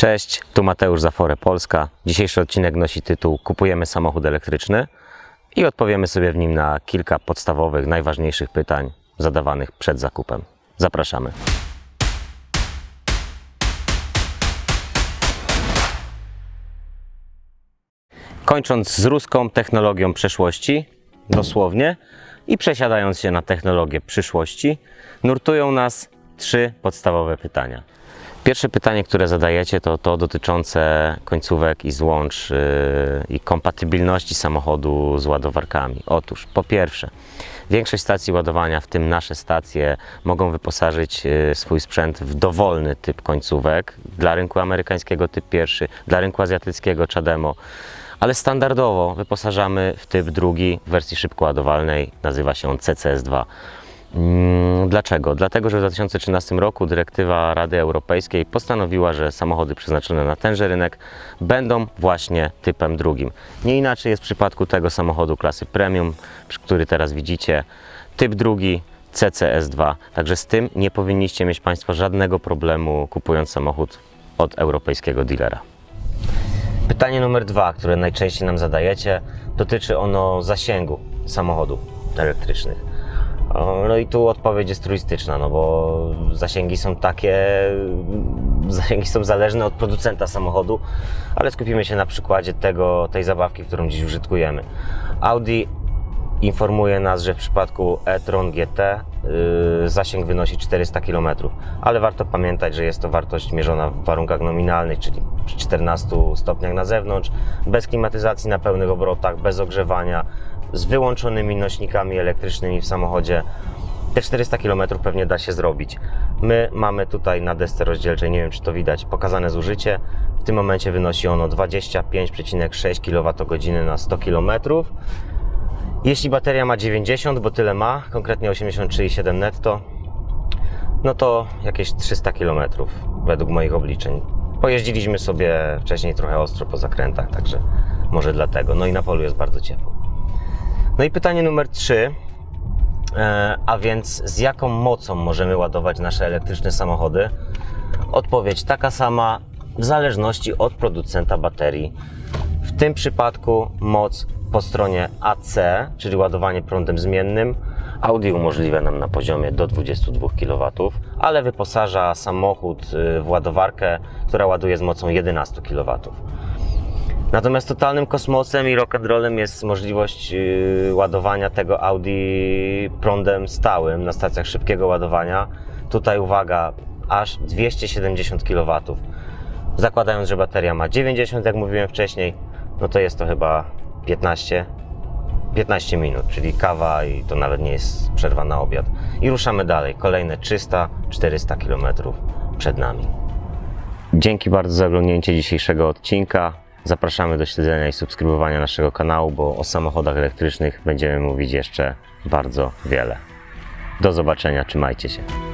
Cześć, tu Mateusz Zafore Polska. Dzisiejszy odcinek nosi tytuł Kupujemy samochód elektryczny i odpowiemy sobie w nim na kilka podstawowych, najważniejszych pytań zadawanych przed zakupem. Zapraszamy. Kończąc z ruską technologią przeszłości, dosłownie, i przesiadając się na technologię przyszłości, nurtują nas trzy podstawowe pytania. Pierwsze pytanie, które zadajecie, to to dotyczące końcówek i złącz yy, i kompatybilności samochodu z ładowarkami. Otóż, po pierwsze, większość stacji ładowania, w tym nasze stacje, mogą wyposażyć yy, swój sprzęt w dowolny typ końcówek. Dla rynku amerykańskiego typ pierwszy, dla rynku azjatyckiego CHAdeMO ale standardowo wyposażamy w typ drugi w wersji szybko ładowalnej, nazywa się on CCS2. Mm, Dlaczego? Dlatego, że w 2013 roku dyrektywa Rady Europejskiej postanowiła, że samochody przeznaczone na tenże rynek będą właśnie typem drugim. Nie inaczej jest w przypadku tego samochodu klasy premium, który teraz widzicie. Typ drugi CCS2. Także z tym nie powinniście mieć Państwo żadnego problemu kupując samochód od europejskiego dealera. Pytanie numer dwa, które najczęściej nam zadajecie, dotyczy ono zasięgu samochodów elektrycznych. No i tu odpowiedź jest turystyczna, no bo zasięgi są takie, zasięgi są zależne od producenta samochodu, ale skupimy się na przykładzie tego, tej zabawki, którą dziś użytkujemy. Audi informuje nas, że w przypadku e-tron GT yy, zasięg wynosi 400 km, ale warto pamiętać, że jest to wartość mierzona w warunkach nominalnych, czyli przy 14 stopniach na zewnątrz, bez klimatyzacji na pełnych obrotach, bez ogrzewania, z wyłączonymi nośnikami elektrycznymi w samochodzie. Te 400 km pewnie da się zrobić. My mamy tutaj na desce rozdzielczej, nie wiem czy to widać, pokazane zużycie. W tym momencie wynosi ono 25,6 kWh na 100 km. Jeśli bateria ma 90, bo tyle ma, konkretnie 83,7 netto, no to jakieś 300 km według moich obliczeń. Pojeździliśmy sobie wcześniej trochę ostro po zakrętach, także może dlatego. No i na polu jest bardzo ciepło. No i pytanie numer 3. E, a więc z jaką mocą możemy ładować nasze elektryczne samochody? Odpowiedź taka sama w zależności od producenta baterii. W tym przypadku moc po stronie AC, czyli ładowanie prądem zmiennym, Audi umożliwia nam na poziomie do 22 kW, ale wyposaża samochód y, w ładowarkę, która ładuje z mocą 11 kW. Natomiast totalnym kosmosem i rock'n'rollem jest możliwość yy, ładowania tego Audi prądem stałym na stacjach szybkiego ładowania. Tutaj uwaga, aż 270 kW. Zakładając, że bateria ma 90, jak mówiłem wcześniej, no to jest to chyba 15, 15 minut, czyli kawa i to nawet nie jest przerwa na obiad. I ruszamy dalej. Kolejne 300-400 km przed nami. Dzięki bardzo za oglądnięcie dzisiejszego odcinka. Zapraszamy do śledzenia i subskrybowania naszego kanału, bo o samochodach elektrycznych będziemy mówić jeszcze bardzo wiele. Do zobaczenia, trzymajcie się.